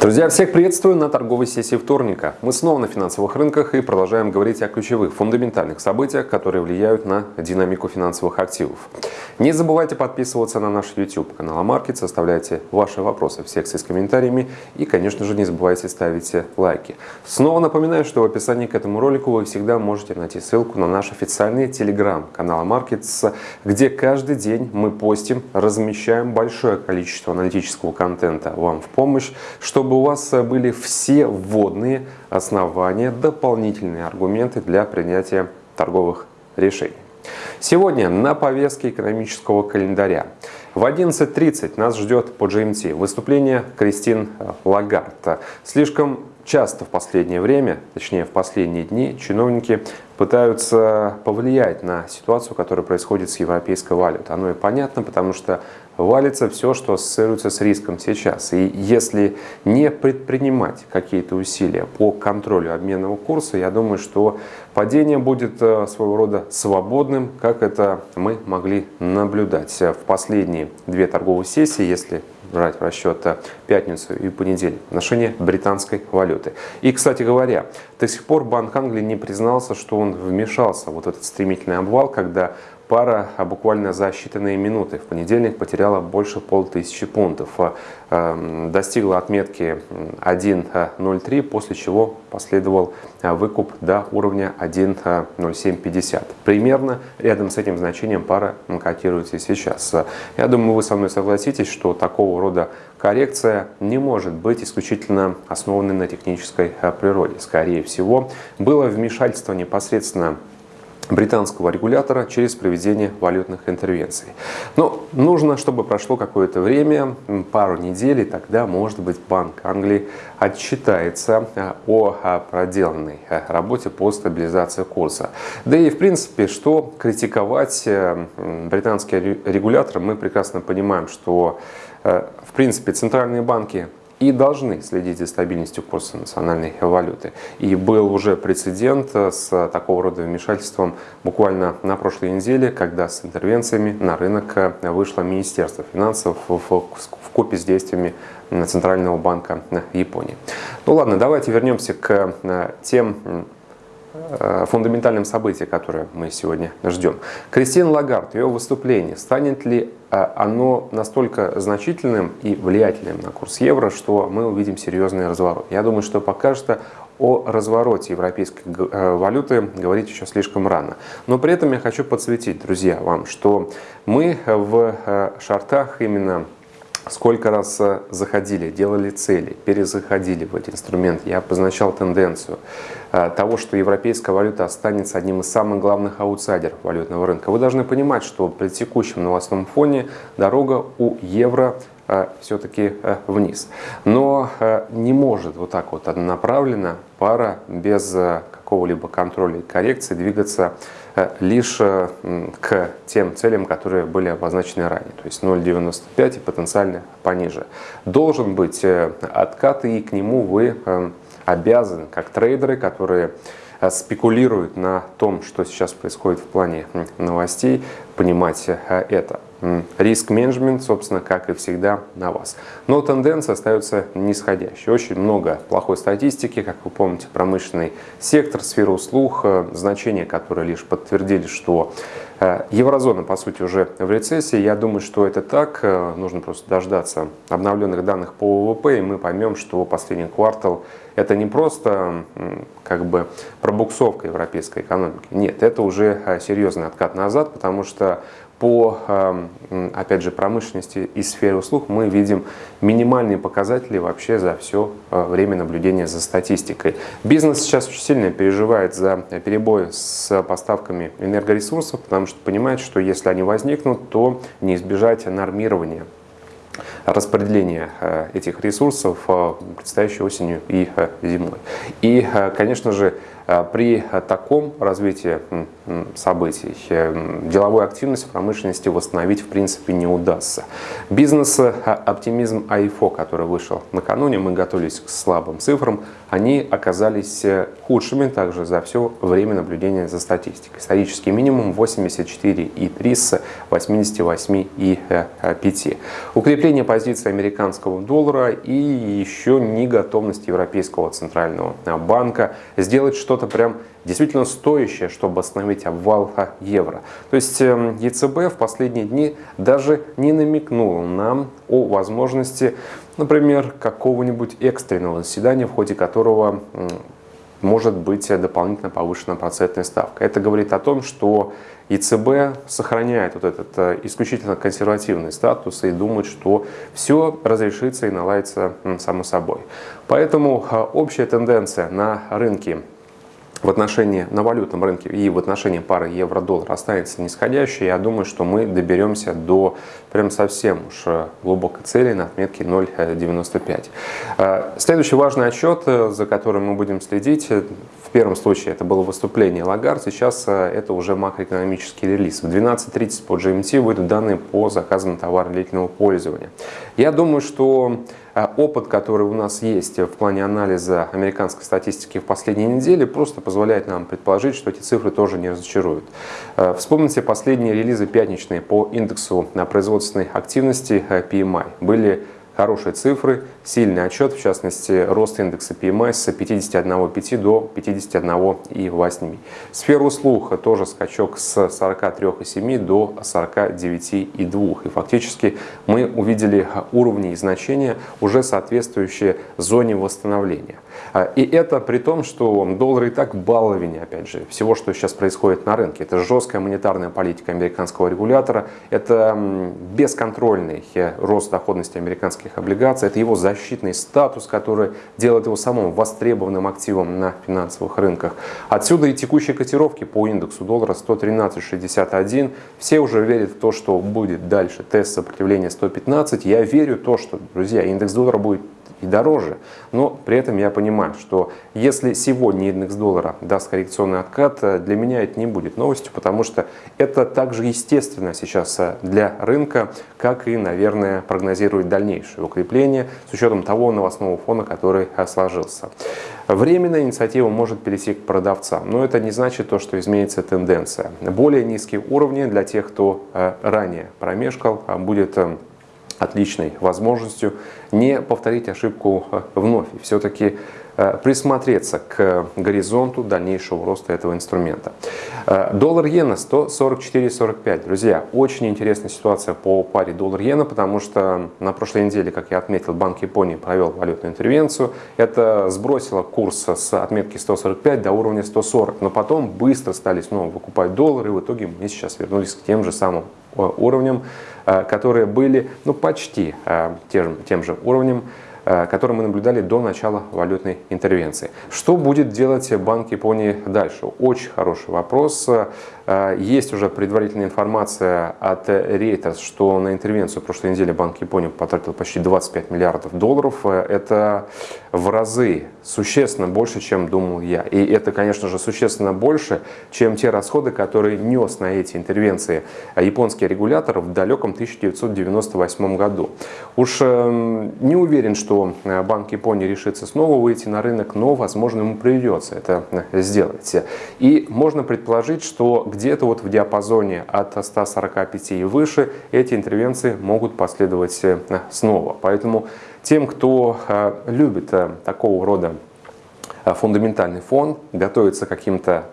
Друзья, всех приветствую на торговой сессии вторника. Мы снова на финансовых рынках и продолжаем говорить о ключевых фундаментальных событиях, которые влияют на динамику финансовых активов. Не забывайте подписываться на наш YouTube канал Амаркет, оставляйте ваши вопросы в секции с комментариями и, конечно же, не забывайте ставить лайки. Снова напоминаю, что в описании к этому ролику вы всегда можете найти ссылку на наш официальный телеграм-канал Markets, где каждый день мы постим, размещаем большое количество аналитического контента вам в помощь, чтобы чтобы у вас э, были все вводные основания, дополнительные аргументы для принятия торговых решений. Сегодня на повестке экономического календаря. В 11.30 нас ждет по GMT выступление Кристин Лагард. Слишком часто в последнее время, точнее в последние дни, чиновники пытаются повлиять на ситуацию, которая происходит с европейской валютой. Оно и понятно, потому что валится все, что ассоциируется с риском сейчас. И если не предпринимать какие-то усилия по контролю обменного курса, я думаю, что падение будет э, своего рода свободным, как это мы могли наблюдать в последние две торговые сессии, если брать в расчет пятницу и понедельник в отношении британской валюты. И, кстати говоря, до сих пор Банк Англии не признался, что он вмешался вот этот стремительный обвал, когда пара а буквально за считанные минуты в понедельник потеряла больше полтысячи пунктов. А, эм, достигла отметки 1.03, после чего последовал а, выкуп до уровня 1.0750. Примерно рядом с этим значением пара котируется сейчас. Я думаю, вы со мной согласитесь, что такого рода коррекция не может быть исключительно основанной на технической природе. Скорее всего, было вмешательство непосредственно британского регулятора через проведение валютных интервенций. Но нужно, чтобы прошло какое-то время, пару недель, и тогда, может быть, Банк Англии отчитается а, о а, проделанной а, работе по стабилизации курса. Да и, в принципе, что критиковать э, британский регулятор, мы прекрасно понимаем, что, э, в принципе, центральные банки и должны следить за стабильностью курса национальной валюты. И был уже прецедент с такого рода вмешательством буквально на прошлой неделе, когда с интервенциями на рынок вышло Министерство финансов в купе с действиями Центрального банка Японии. Ну ладно, давайте вернемся к э, тем Э, фундаментальным событием, которое мы сегодня ждем. Кристин Лагард, ее выступление, станет ли э, оно настолько значительным и влиятельным на курс евро, что мы увидим серьезный разворот? Я думаю, что пока что о развороте европейской э, валюты говорить еще слишком рано. Но при этом я хочу подсветить, друзья, вам, что мы в шартах именно сколько раз э, заходили, делали цели, перезаходили в эти инструменты. Я обозначал тенденцию э, того, что европейская валюта останется одним из самых главных аутсайдеров валютного рынка. Вы должны понимать, что при текущем новостном фоне дорога у евро э, все-таки вниз. Но не может вот так вот однонаправленно пара без какого-либо контроля и коррекции двигаться Э, лишь э, к тем целям, которые были обозначены ранее, то есть 0,95 и потенциально пониже. Должен быть э, откат, и к нему вы обязаны, как трейдеры, которые спекулируют на том, что сейчас происходит в плане новостей, понимать это. Риск-менеджмент, собственно, как и всегда, на вас. Но тенденция остается нисходящей. Очень много плохой статистики, как вы помните, промышленный сектор, сфера услуг, э, значения, которые лишь подтвердили, что э, еврозона, по сути, уже в рецессии. Я думаю, что это так. Э, нужно просто дождаться обновленных данных по ВВП, и мы поймем, что последний квартал это не просто как бы пробуксовка европейской экономики. Нет, это уже серьезный откат назад, потому что по, эм, опять же, промышленности и сфере услуг мы видим минимальные показатели вообще за все э, время наблюдения за статистикой. Бизнес сейчас очень сильно переживает за перебои с поставками энергоресурсов, потому что понимает, что если они возникнут, то не избежать нормирования распределения э, этих ресурсов э, предстоящей осенью и зимой. И, конечно же, При таком развитии событий деловую активность в промышленности восстановить в принципе не удастся. Бизнес-оптимизм АИФО, который вышел накануне, мы готовились к слабым цифрам, они оказались худшими также за все время наблюдения за статистикой. Исторический минимум 84,3 с 88,5. Укрепление позиции американского доллара и еще не готовность Европейского центрального банка сделать что-то прям действительно стоящее, чтобы остановить обвал евро. То есть эм, ЕЦБ в последние дни даже не намекнул нам о возможности, например, какого-нибудь экстренного заседания, в ходе которого может быть дополнительно повышена процентная ставка. Это говорит о том, что ЕЦБ сохраняет вот этот э, исключительно консервативный статус и думает, что все разрешится и наладится само собой. Поэтому э, общая тенденция на рынке в отношении на валютном рынке и в отношении пары евро-доллар останется нисходящей, я думаю, что мы доберемся до прям совсем уж глубокой цели на отметке 0,95. Э, следующий важный отчет, э, за которым мы будем следить, э, в первом случае это было выступление Лагард, сейчас это уже макроэкономический релиз. В 12.30 по GMT выйдут данные по заказам товара длительного пользования. Я думаю, что а опыт, который у нас есть в плане анализа американской статистики в последние недели, просто позволяет нам предположить, что эти цифры тоже не разочаруют. Э, вспомните последние релизы пятничные по индексу на производственной активности э, PMI. Были хорошие цифры, сильный отчет, в частности, рост индекса PMI с 51,5 до 51,8. Сфера услуг тоже скачок с 43,7 до 49,2. И фактически мы увидели уровни и значения, уже соответствующие зоне восстановления. А, и это при том, что доллар и так баловень, опять же, всего, что сейчас происходит на рынке. Это жесткая монетарная политика американского регулятора, это бесконтрольный э, рост доходности американских облигаций, это его защитный статус, который делает его самым востребованным активом на финансовых рынках. Отсюда и текущие котировки по индексу доллара 113.61. Все уже верят в то, что будет дальше тест сопротивления 115. Я верю в то, что, друзья, индекс доллара будет и дороже. Но при этом я понимаю, что если сегодня индекс доллара даст коррекционный откат, э, для меня это не будет новостью, потому что это также естественно сейчас э, для рынка, как и, наверное, прогнозирует дальнейшее укрепление с учетом того новостного фона, который э, сложился. Временная инициатива может перейти к продавцам, но это не значит то, что изменится тенденция. Более низкие уровни для тех, кто ранее промешкал, будет отличной возможностью не повторить ошибку э, вновь. Все-таки э, присмотреться к горизонту дальнейшего роста этого инструмента. Э, доллар-иена 144.45. Друзья, очень интересная ситуация по паре доллар-иена, потому что на прошлой неделе, как я отметил, Банк Японии провел валютную интервенцию. Это сбросило курс с отметки 145 до уровня 140, но потом быстро стали снова выкупать доллары, и в итоге мы сейчас вернулись к тем же самым уровням которые были ну, почти э, тем, тем же уровнем, э, который мы наблюдали до начала валютной интервенции. Что будет делать Банк Японии дальше? Очень хороший вопрос. А, есть уже предварительная информация от Reuters, что на интервенцию прошлой недели Банк Японии потратил почти 25 миллиардов долларов. Это в разы существенно больше, чем думал я. И это, конечно же, существенно больше, чем те расходы, которые нес на эти интервенции японский регулятор в далеком 1998 году. Уж эм, не уверен, что Банк Японии решится снова выйти на рынок, но, возможно, ему придется это сделать. И можно предположить, что где-то вот в диапазоне от 145 и выше эти интервенции могут последовать э, снова. Поэтому тем, кто э, любит э, такого рода фундаментальный фон, готовится к каким-то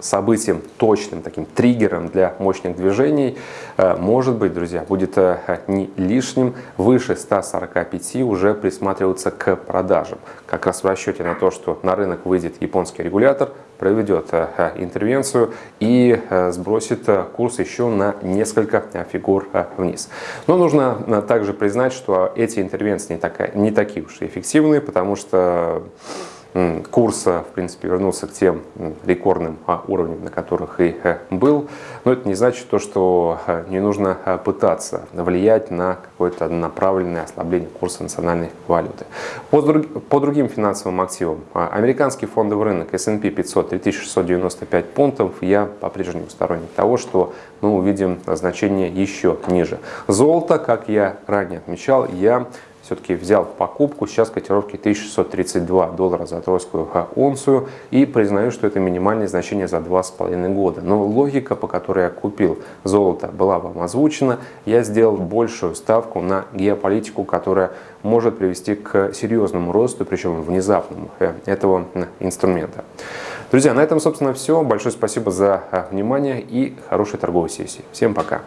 событием, точным таким триггером для мощных движений, э, может быть, друзья, будет э, не лишним выше 145 уже присматриваться к продажам. Как раз в расчете на то, что на рынок выйдет японский регулятор, проведет э, интервенцию и сбросит курс еще на несколько фигур вниз. Но нужно также признать, что эти интервенции не, такая, не такие уж и эффективные, потому что курс, в принципе, вернулся к тем рекордным а, уровням, на которых и э, был. Но это не значит то, что э, не нужно э, пытаться влиять на какое-то направленное ослабление курса национальной валюты. По, по другим финансовым активам. А, американский фондовый рынок S&P 500 3695 пунктов. Я по-прежнему сторонник того, что мы увидим значение еще ниже. Золото, как я ранее отмечал, я все-таки взял в покупку. Сейчас котировки 1632 доллара за тройскую унцию. И признаю, что это минимальное значение за 2,5 года. Но логика, по которой я купил золото, была вам озвучена. Я сделал большую ставку на геополитику, которая может привести к серьезному росту, причем внезапному, э, этого инструмента. Друзья, на этом, собственно, все. Большое спасибо за э, внимание и хорошей торговой сессии. Всем пока!